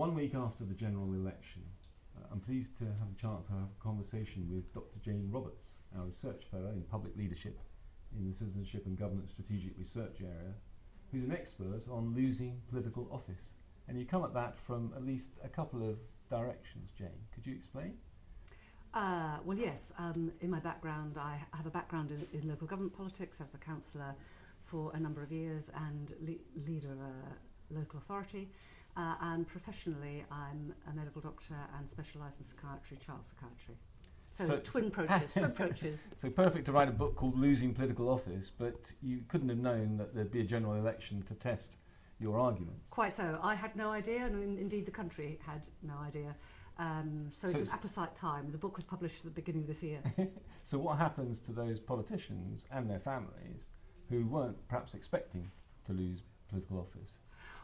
one week after the general election, uh, I'm pleased to have a chance to have a conversation with Dr. Jane Roberts, our research fellow in public leadership in the Citizenship and Governance Strategic Research area, who's an expert on losing political office. And you come at that from at least a couple of directions, Jane. Could you explain? Uh, well, yes. Um, in my background, I have a background in, in local government politics. I was a councillor for a number of years and le- leader of a local authority. Uh, and professionally, I'm a medical doctor and specialise in psychiatry, child psychiatry. So, so twin approaches, twin approaches. So perfect to write a book called Losing Political Office, but you couldn't have known that there'd be a general election to test your arguments. Quite so. I had no idea, and in, indeed the country had no idea. Um, so, so, it's, it's an apposite time. The book was published at the beginning of this year. so what happens to those politicians and their families who weren't perhaps expecting to lose political office?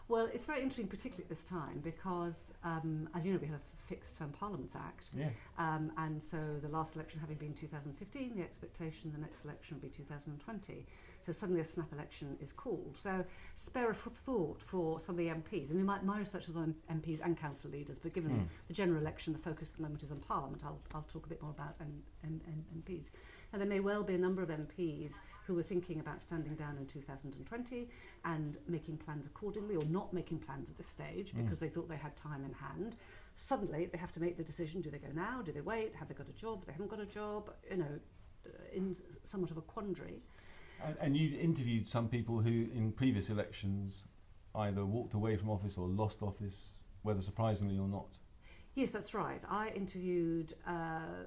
Well, it's very interesting, particularly at this time, because um, as you know, we have a fixed term Parliaments Act. Yes. Um, and so the last election having been 2015, the expectation the next election will be 2020. So suddenly a snap election is called. So spare a thought for some of the MPs. I mean, my, my research was on MPs and council leaders, but given mm. the general election, the focus at the moment is on Parliament. I'll, I'll talk a bit more about M, M, M, MPs. And there may well be a number of MPs who were thinking about standing down in 2020 and making plans accordingly, or not making plans at this stage Mm. because they thought they had time in hand. Suddenly they have to make the decision do they go now? Do they wait? Have they got a job? They haven't got a job you know uh, in somewhat of a quandary. And, and you interviewed some people who, in previous elections, either walked away from office or lost office, whether surprisingly or not. yes that's right. I interviewed uh,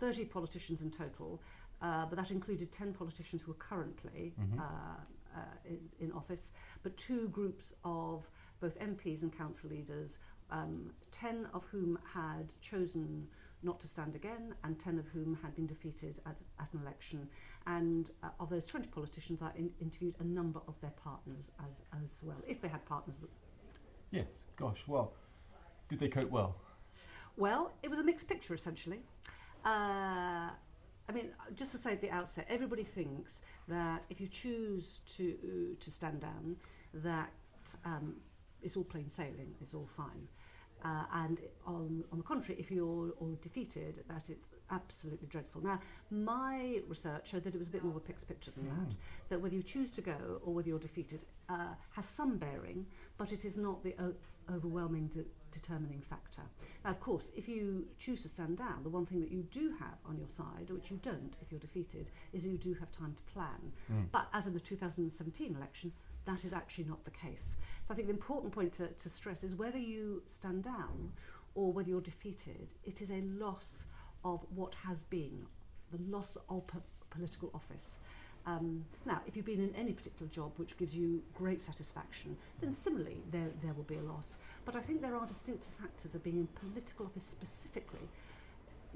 30 politicians in total uh, but that included 10 politicians who are currently Mhm. uh, uh, in, in office but two groups of both MPs and council leaders um, 10 of whom had chosen not to stand again and 10 of whom had been defeated at, at an election and uh, of those 20 politicians I in, interviewed a number of their partners as, as well if they had partners Yes. Gosh. Well, did they cope well? Well, it was a mixed picture essentially. Uh, I mean, just to say at the outset, everybody thinks that if you choose to to stand down, that um, it's all plain sailing, it's all fine. Uh, and on, on the contrary, if you're all defeated, that it's absolutely dreadful. Now, my research showed that it was a bit more of a mixed picture than that. That whether you choose to go or whether you're defeated uh, has some bearing, but it is not the overwhelming de- determining factor. Now, of course, if you choose to stand down, the one thing that you do have on your side, which you don't if you're defeated, is you do have time to plan. Mm. But as in the 2017 election, that is actually not the case. So I think the important point to, to stress is whether you stand down or whether you're defeated, it is a loss of what has been, the loss of po political office. Um, now, if you've been in any particular job which gives you great satisfaction, then similarly there, there will be a loss. But I think there are distinctive factors of being in political office specifically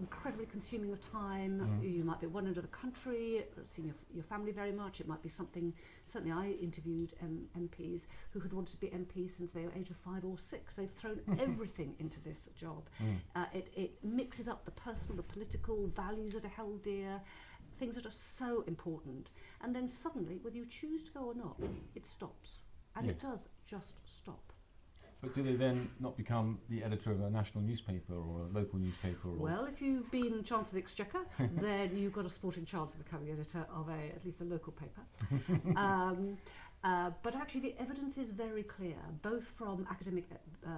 incredibly consuming of time. Mm. You might be one end of the country, seeing your, your family very much. It might be something. Certainly, I interviewed um, MPs who had wanted to be MPs since they were age of five or six. They've thrown everything into this job. Mm. Uh, it, it mixes up the personal, the political values that are held dear, things that are so important. And then suddenly, whether you choose to go or not, it stops. And it does just stop. But do they then not become the editor of a national newspaper or a local newspaper? Well, if you've been Chancellor of the Exchequer, then you've got a sporting chance of becoming editor of a at least a local paper. um, uh, but actually, the evidence is very clear, both from academic uh,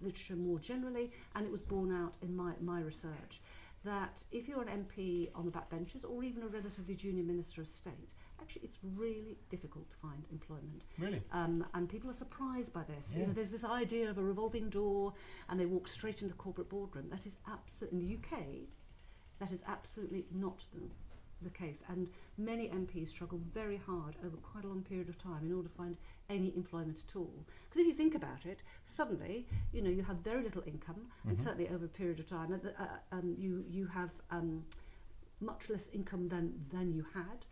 literature more generally, and it was borne out in my, my research, that if you're an MP on the backbenches or even a relatively junior Minister of State, actually it's really difficult to find employment. really? Um, and people are surprised by this. You know, there's this idea of a revolving door, and they walk straight into the corporate boardroom. That is absolutely in the UK. That is absolutely not the, the case. And many MPs struggle very hard over quite a long period of time in order to find any employment at all. Because if you think about it, suddenly, you know, you have very little income, and Mhm. certainly over a period of time, uh, uh, um, you you have um, much less income than than you had.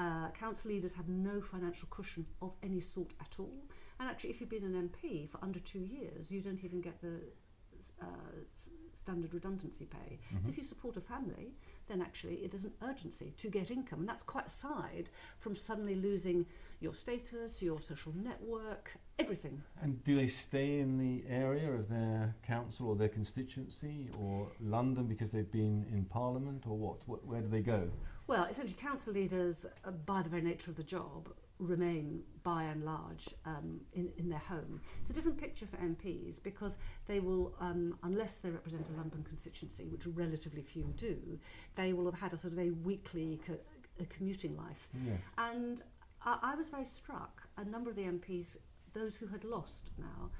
Uh, council leaders have no financial cushion of any sort at all. And actually, if you've been an MP for under two years, you don't even get the standard redundancy pay. Mhm. So if you support a family, then actually there's an urgency to get income, and that's quite aside from suddenly losing your status, your social network, everything. And do they stay in the area of their council or their constituency or London because they've been in Parliament or what? what where do they go? Well, essentially, council leaders, uh, by the very nature of the job, remain by and large um, in, in their home. It's a different picture for MPs because they will, um, unless they represent a London constituency, which relatively few do, they will have had a sort of a weekly co- a commuting life. Yes. And I, I was very struck, a number of the MPs, those who had lost now,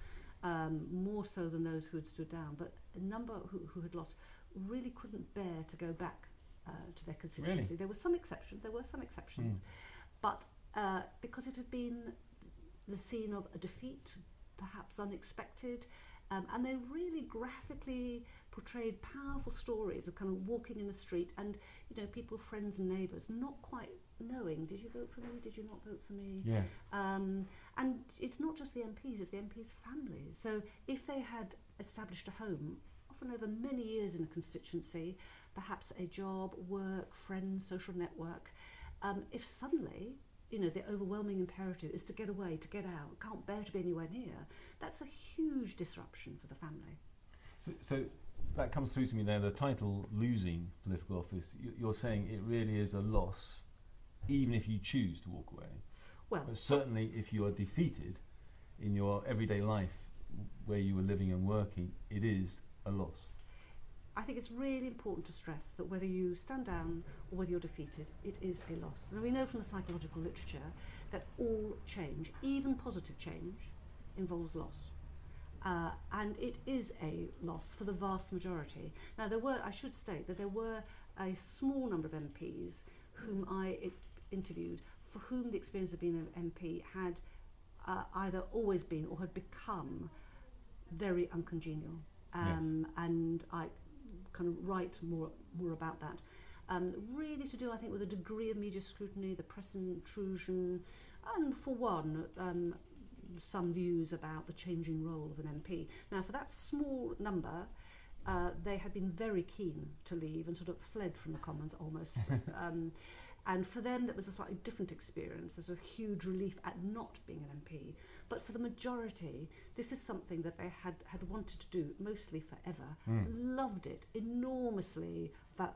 um, more so than those who had stood down, but a number who, who had lost really couldn't bear to go back uh, to their constituency. Really? There were some exceptions, there were some exceptions, Mm. but uh, because it had been the scene of a defeat, perhaps unexpected, um, and they really graphically portrayed powerful stories of kind of walking in the street and you know people, friends and neighbours, not quite knowing, did you vote for me? Did you not vote for me? Yes. Um, and it's not just the MPs, it's the MPs' families. So if they had established a home, often over many years in a constituency, perhaps a job, work, friends, social network, um, if suddenly, you know, the overwhelming imperative is to get away, to get out, can't bear to be anywhere near, that's a huge disruption for the family. So, so that comes through to me there. The title "Losing Political Office." You, you're saying it really is a loss, even if you choose to walk away. Well, But certainly, if you are defeated in your everyday life, where you were living and working, it is a loss. I think it's really important to stress that whether you stand down or whether you're defeated, it is a loss. Now, we know from the psychological literature that all change, even positive change, involves loss. Uh, and it is a loss for the vast majority. Now, there were, I should state that there were a small number of MPs whom I interviewed for whom the experience of being an MP had uh, either always been or had become very uncongenial. Um, And I kind of write more, more about that. Um, really to do, I think, with a degree of media scrutiny, the press intrusion, and for one, um, some views about the changing role of an MP. Now, for that small number, uh, they had been very keen to leave and sort of fled from the Commons almost. um, and for them, that was a slightly different experience. There's a huge relief at not being an MP. But for the majority, this is something that they had, had wanted to do, mostly forever. Mm. Loved it, enormously va-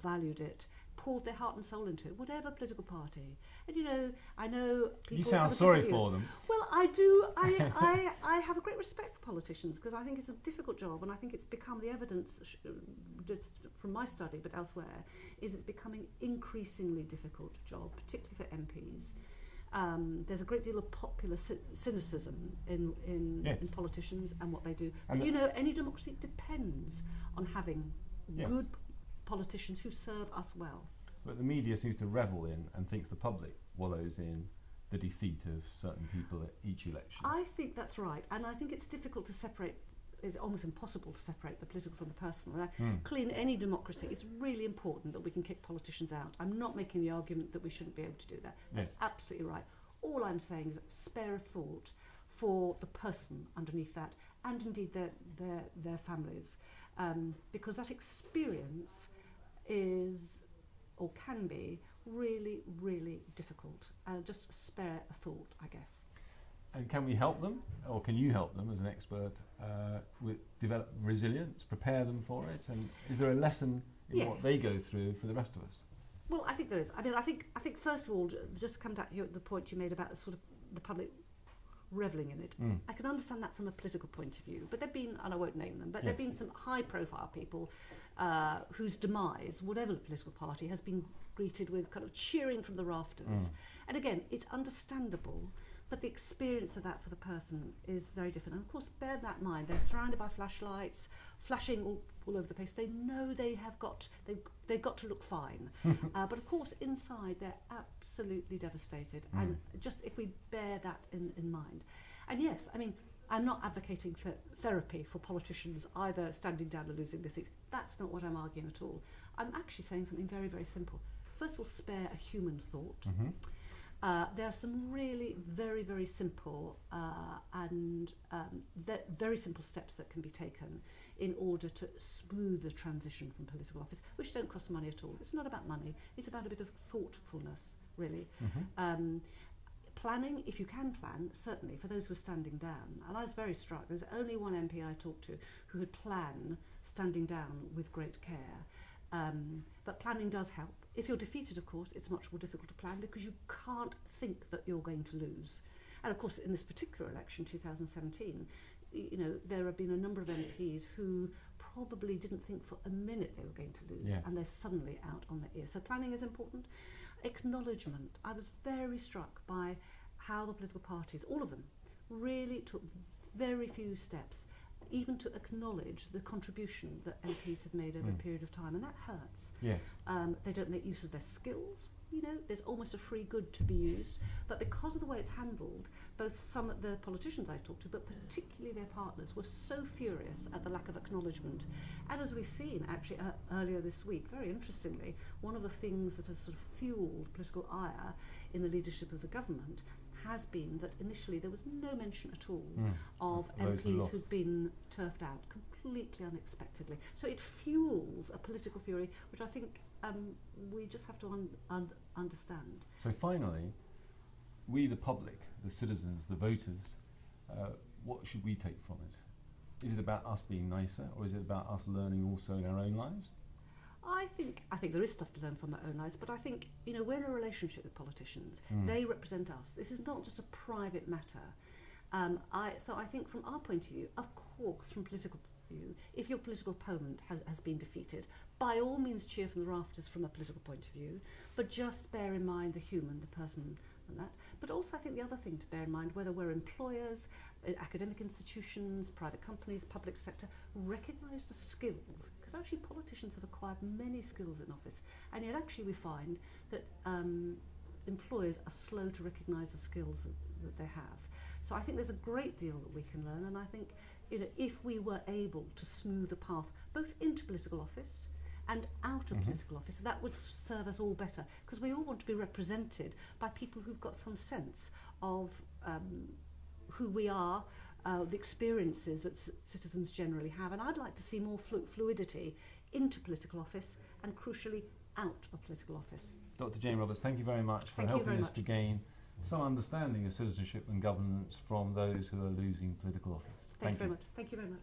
valued it, poured their heart and soul into it, whatever political party. And you know, I know people. You sound sorry view. for them. Well, I do. I, I, I have a great respect for politicians because I think it's a difficult job, and I think it's become the evidence, just from my study, but elsewhere, is it's becoming increasingly difficult job, particularly for MPs. Um, there's a great deal of popular cy- cynicism in in, Yes. in politicians and what they do. And But you know, any democracy depends on having Yes. good politicians who serve us well. But the media seems to revel in and thinks the public wallows in the defeat of certain people at each election. I think that's right, and I think it's difficult to separate. It's almost impossible to separate the political from the personal. Mm. clearly, in any democracy, it's really important that we can kick politicians out. I'm not making the argument that we shouldn't be able to do that. That's Yes. absolutely right. All I'm saying is spare a thought for the person underneath that, and indeed their their their families, um, because that experience is or can be really really difficult. And just spare a thought, I guess. And can we help them, or can you help them as an expert uh, with develop resilience, prepare them for it? And is there a lesson in what they go through for the rest of us? Well, I think there is. I mean, I think I think first of all, just come back to the point you made about the sort of the public reveling in it. Mm. I can understand that from a political point of view, but there've been, and I won't name them, but there've been some high-profile people uh, whose demise, whatever the political party, has been greeted with kind of cheering from the rafters. Mm. And again, it's understandable, but the experience of that for the person is very different. And of course, bear that in mind. They're surrounded by flashlights, flashing all, all over the place. They know they have got they've, they've got to look fine, uh, but of course, inside they're absolutely devastated. And just if we bear that in, in mind, and yes, I mean. I'm not advocating for therapy for politicians either standing down or losing their seats. That's not what I'm arguing at all. I'm actually saying something very, very simple. First of all, spare a human thought. hmm Uh, there are some really very, very simple uh, and um, very simple steps that can be taken in order to smooth the transition from political office, which don't cost money at all. It's not about money, it's about a bit of thoughtfulness, really. Mm-hmm. Um, planning, if you can plan, certainly for those who are standing down. And I was very struck. There's only one MP I talked to who had planned standing down with great care. Um, but planning does help. If you're defeated, of course, it's much more difficult to plan because you can't think that you're going to lose. And of course, in this particular election, 2017, you know, there have been a number of MPs who probably didn't think for a minute they were going to lose, yes. and they're suddenly out on their ear. So planning is important. Acknowledgement. I was very struck by how the political parties, all of them, really took very few steps even to acknowledge the contribution that MPs have made over Mm. a period of time, and that hurts. Yes. Um, they don't make use of their skills. You know, there's almost a free good to be used, but because of the way it's handled, both some of the politicians I've talked to, but particularly their partners, were so furious at the lack of acknowledgement. And as we've seen actually uh, earlier this week, very interestingly, one of the things that has sort of fueled political ire in the leadership of the government has been that initially there was no mention at all Mm. of Those MPs who'd been turfed out completely unexpectedly. So it fuels a political fury, which I think um, we just have to un- un- understand. So finally, we the public, the citizens, the voters, uh, what should we take from it? Is it about us being nicer, or is it about us learning also in our own lives? I think I think there is stuff to learn from our own lives, but I think you know we're in a relationship with politicians. Mm. They represent us. This is not just a private matter. Um, I, so I think from our point of view, of course, from political view, if your political opponent has, has been defeated, by all means cheer from the rafters from a political point of view, but just bear in mind the human, the person, and that. But also I think the other thing to bear in mind, whether we're employers, uh, academic institutions, private companies, public sector, recognise the skills. Because actually politicians have acquired many skills in office. And yet actually we find that um, employers are slow to recognise the skills that, that they have. So I think there's a great deal that we can learn. And I think you know, if we were able to smooth the path, both into political office, and out of Mhm. political office, that would serve us all better because we all want to be represented by people who've got some sense of um, who we are, uh, the experiences that citizens generally have, and I'd like to see more flu- fluidity into political office and crucially out of political office. Dr. Jane Roberts, thank you very much for Thank helping us much. to gain some understanding of citizenship and governance from those who are losing political office. Thank, you very much. Thank you very much.